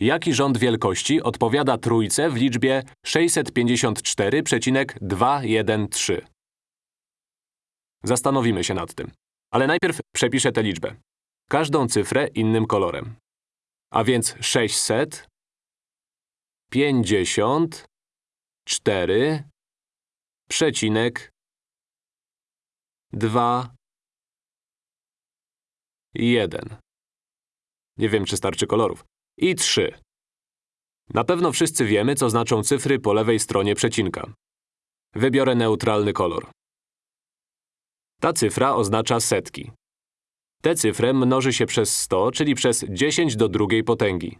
Jaki rząd wielkości odpowiada trójce w liczbie 654,213? Zastanowimy się nad tym. Ale najpierw przepiszę tę liczbę. Każdą cyfrę innym kolorem. A więc 600, 50, 4, przecinek, 2, 1. Nie wiem, czy starczy kolorów. I 3. Na pewno wszyscy wiemy, co znaczą cyfry po lewej stronie przecinka. Wybiorę neutralny kolor. Ta cyfra oznacza setki. Tę cyfrę mnoży się przez 100, czyli przez 10 do drugiej potęgi.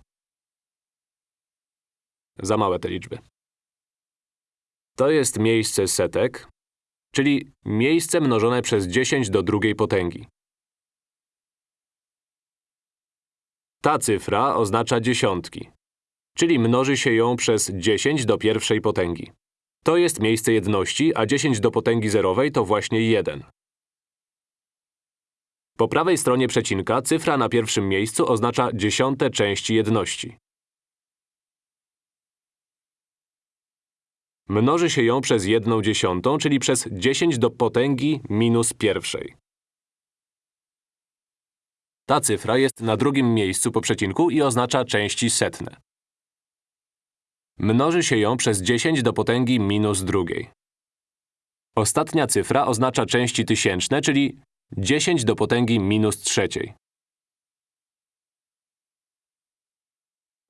Za małe te liczby. To jest miejsce setek, czyli miejsce mnożone przez 10 do drugiej potęgi. Ta cyfra oznacza dziesiątki, czyli mnoży się ją przez 10 do pierwszej potęgi. To jest miejsce jedności, a 10 do potęgi zerowej to właśnie 1. Po prawej stronie przecinka cyfra na pierwszym miejscu oznacza dziesiąte części jedności. Mnoży się ją przez jedną dziesiątą, czyli przez 10 do potęgi minus pierwszej. Ta cyfra jest na drugim miejscu po przecinku i oznacza części setne. Mnoży się ją przez 10 do potęgi minus drugiej. Ostatnia cyfra oznacza części tysięczne, czyli 10 do potęgi minus trzeciej.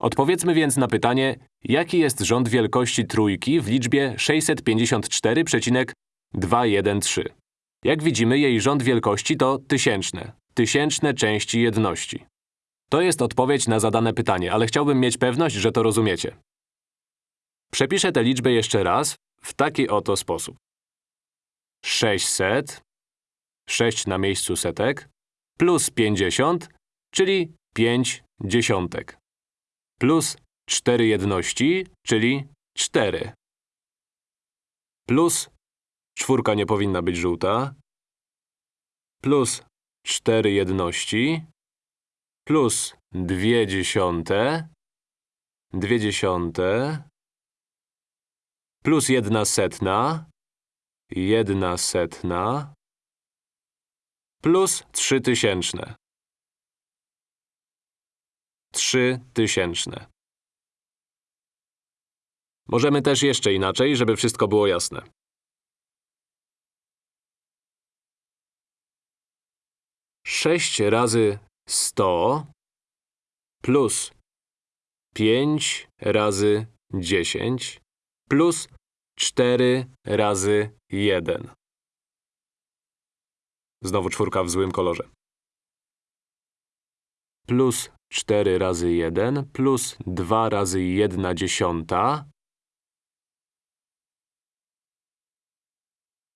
Odpowiedzmy więc na pytanie, jaki jest rząd wielkości trójki w liczbie 654,213. Jak widzimy, jej rząd wielkości to tysięczne, tysięczne części jedności. To jest odpowiedź na zadane pytanie, ale chciałbym mieć pewność, że to rozumiecie. Przepiszę tę liczbę jeszcze raz w taki oto sposób. 600, 6 na miejscu setek, plus 50, czyli 5 dziesiątek, plus 4 jedności, czyli 4, plus czwórka nie powinna być żółta, plus 4 jedności, plus 2 dziesiąte, 2 dziesiąte, plus 1 setna, 1 setna, plus 3 tysięczne. 3 tysięczne. Możemy też jeszcze inaczej, żeby wszystko było jasne. Sześć razy sto plus pięć razy dziesięć plus cztery razy jeden. Znowu czwórka w złym kolorze. Plus 4 razy 1 plus 2 razy 1 dziesiąta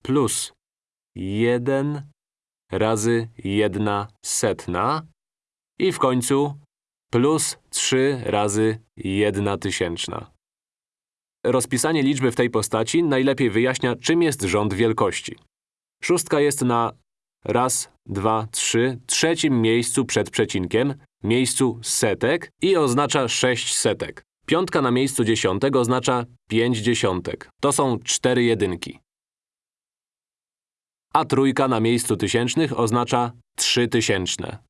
plus 1 razy 1 setna i w końcu plus 3 razy 1 tysięczna. Rozpisanie liczby w tej postaci najlepiej wyjaśnia, czym jest rząd wielkości. Szóstka jest na raz, dwa, trzy, trzecim miejscu przed przecinkiem, miejscu setek i oznacza 6 setek. Piątka na miejscu dziesiątek oznacza 5 dziesiątek. To są cztery jedynki. A trójka na miejscu tysięcznych oznacza 3 tysięczne.